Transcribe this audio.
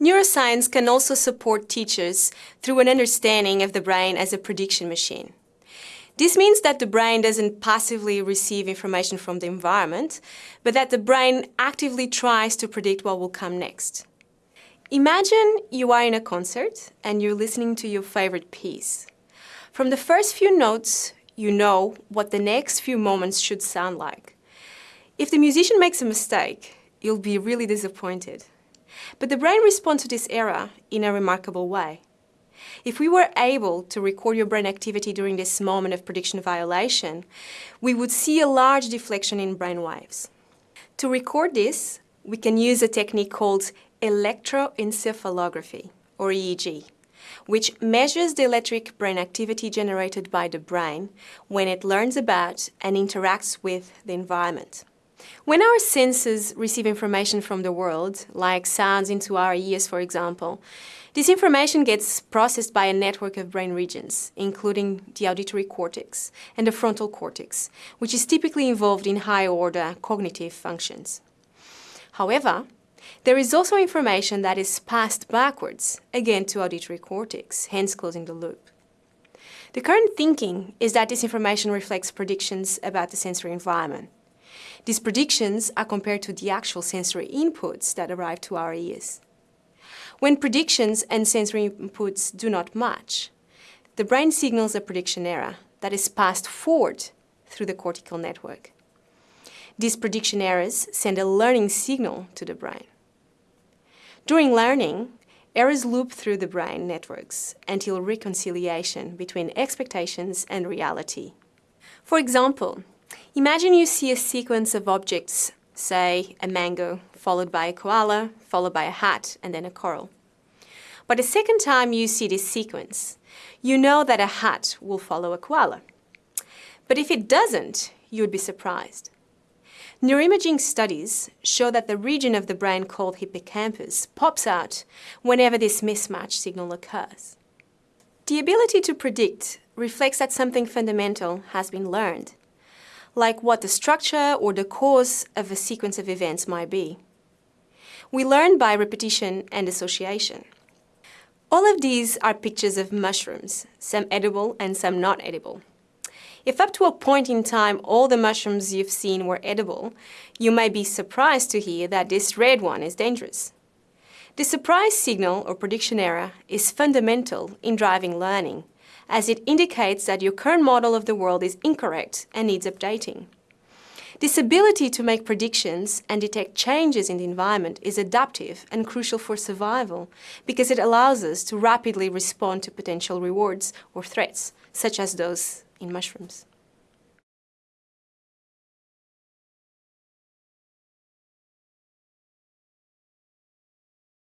Neuroscience can also support teachers through an understanding of the brain as a prediction machine. This means that the brain doesn't passively receive information from the environment, but that the brain actively tries to predict what will come next. Imagine you are in a concert and you're listening to your favorite piece. From the first few notes, you know what the next few moments should sound like. If the musician makes a mistake, you'll be really disappointed. But the brain responds to this error in a remarkable way. If we were able to record your brain activity during this moment of prediction violation, we would see a large deflection in brain waves. To record this, we can use a technique called electroencephalography, or EEG, which measures the electric brain activity generated by the brain when it learns about and interacts with the environment. When our senses receive information from the world, like sounds into our ears for example, this information gets processed by a network of brain regions, including the auditory cortex and the frontal cortex, which is typically involved in high-order cognitive functions. However, there is also information that is passed backwards, again to auditory cortex, hence closing the loop. The current thinking is that this information reflects predictions about the sensory environment. These predictions are compared to the actual sensory inputs that arrive to our ears. When predictions and sensory inputs do not match, the brain signals a prediction error that is passed forward through the cortical network. These prediction errors send a learning signal to the brain. During learning, errors loop through the brain networks until reconciliation between expectations and reality. For example, imagine you see a sequence of objects, say a mango, followed by a koala, followed by a hat, and then a coral. But the second time you see this sequence, you know that a hat will follow a koala. But if it doesn't, you would be surprised. Neuroimaging studies show that the region of the brain called hippocampus pops out whenever this mismatch signal occurs. The ability to predict reflects that something fundamental has been learned, like what the structure or the cause of a sequence of events might be. We learn by repetition and association. All of these are pictures of mushrooms, some edible and some not edible. If up to a point in time all the mushrooms you've seen were edible, you may be surprised to hear that this red one is dangerous. The surprise signal or prediction error is fundamental in driving learning, as it indicates that your current model of the world is incorrect and needs updating. This ability to make predictions and detect changes in the environment is adaptive and crucial for survival because it allows us to rapidly respond to potential rewards or threats, such as those in mushrooms.